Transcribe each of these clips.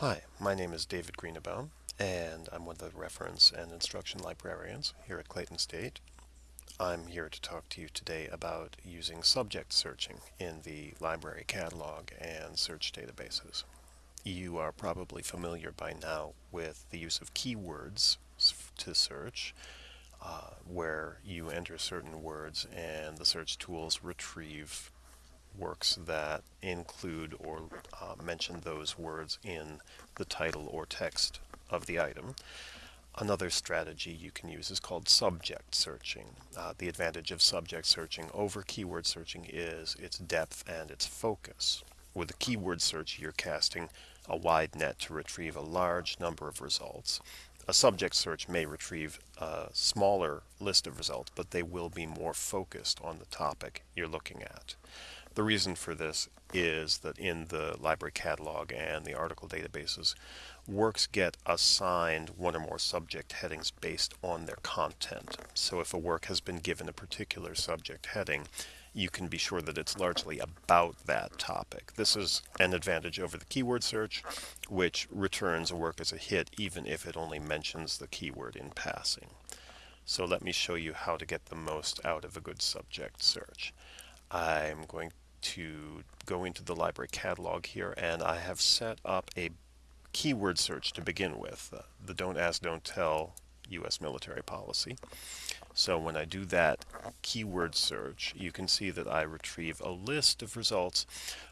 Hi, my name is David Greenebaum, and I'm one of the reference and instruction librarians here at Clayton State. I'm here to talk to you today about using subject searching in the library catalog and search databases. You are probably familiar by now with the use of keywords to search, uh, where you enter certain words and the search tools retrieve works that include or uh, mention those words in the title or text of the item. Another strategy you can use is called subject searching. Uh, the advantage of subject searching over keyword searching is its depth and its focus. With a keyword search, you're casting a wide net to retrieve a large number of results. A subject search may retrieve a smaller list of results, but they will be more focused on the topic you're looking at. The reason for this is that in the library catalog and the article databases, works get assigned one or more subject headings based on their content. So if a work has been given a particular subject heading, you can be sure that it's largely about that topic. This is an advantage over the keyword search, which returns a work as a hit even if it only mentions the keyword in passing. So let me show you how to get the most out of a good subject search. I'm going to go into the library catalog here and I have set up a keyword search to begin with, uh, the don't ask, don't tell U.S. military policy. So when I do that keyword search, you can see that I retrieve a list of results,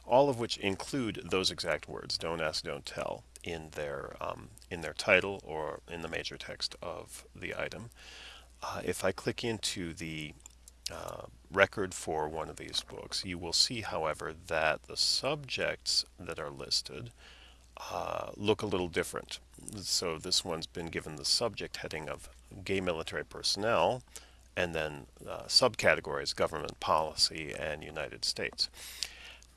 all of which include those exact words, don't ask, don't tell, in their, um, in their title or in the major text of the item. Uh, if I click into the record for one of these books, you will see, however, that the subjects that are listed uh, look a little different. So this one's been given the subject heading of gay military personnel and then uh, subcategories government policy and United States.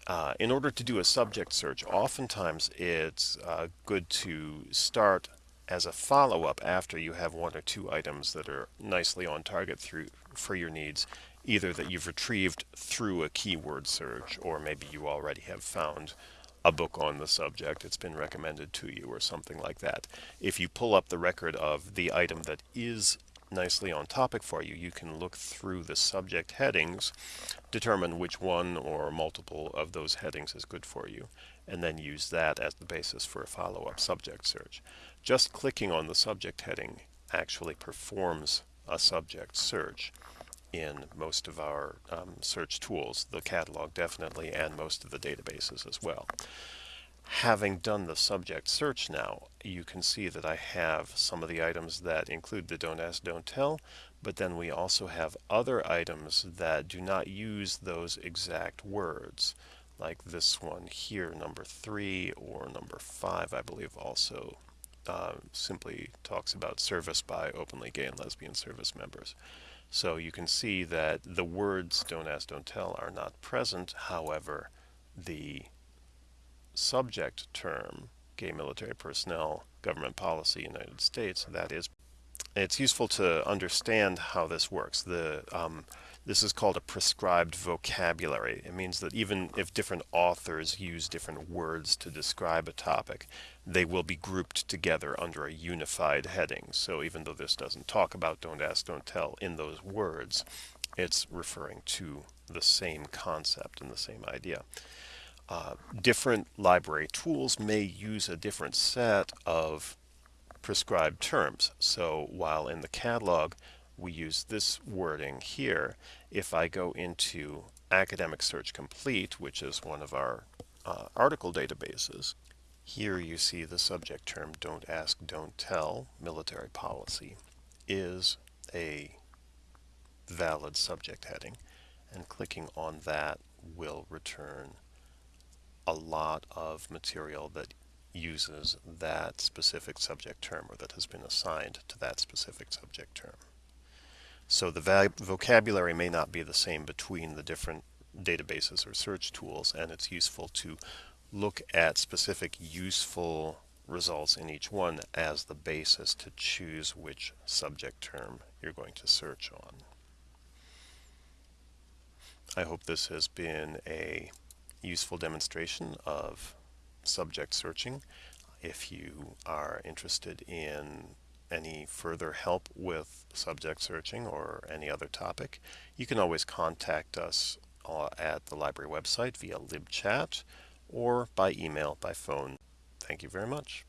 Uh, in order to do a subject search, oftentimes it's uh, good to start as a follow-up after you have one or two items that are nicely on target through for your needs, either that you've retrieved through a keyword search or maybe you already have found a book on the subject, it's been recommended to you or something like that. If you pull up the record of the item that is nicely on topic for you, you can look through the subject headings, determine which one or multiple of those headings is good for you, and then use that as the basis for a follow-up subject search. Just clicking on the subject heading actually performs a subject search in most of our um, search tools, the catalog definitely, and most of the databases as well. Having done the subject search now, you can see that I have some of the items that include the don't ask, don't tell, but then we also have other items that do not use those exact words, like this one here, number three, or number five, I believe also uh, simply talks about service by openly gay and lesbian service members. So you can see that the words don't ask, don't tell are not present. However, the subject term, gay military personnel, government policy, United States, that is. It's useful to understand how this works. The um, this is called a prescribed vocabulary. It means that even if different authors use different words to describe a topic, they will be grouped together under a unified heading. So even though this doesn't talk about don't ask, don't tell in those words, it's referring to the same concept and the same idea. Uh, different library tools may use a different set of prescribed terms. So while in the catalog we use this wording here. If I go into Academic Search Complete, which is one of our uh, article databases, here you see the subject term don't ask, don't tell, military policy, is a valid subject heading. And clicking on that will return a lot of material that uses that specific subject term or that has been assigned to that specific subject term. So the vocabulary may not be the same between the different databases or search tools, and it's useful to look at specific useful results in each one as the basis to choose which subject term you're going to search on. I hope this has been a useful demonstration of subject searching. If you are interested in any further help with subject searching or any other topic, you can always contact us uh, at the library website via libchat or by email, by phone. Thank you very much.